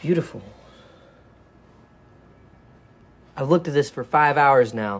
beautiful. I've looked at this for five hours now.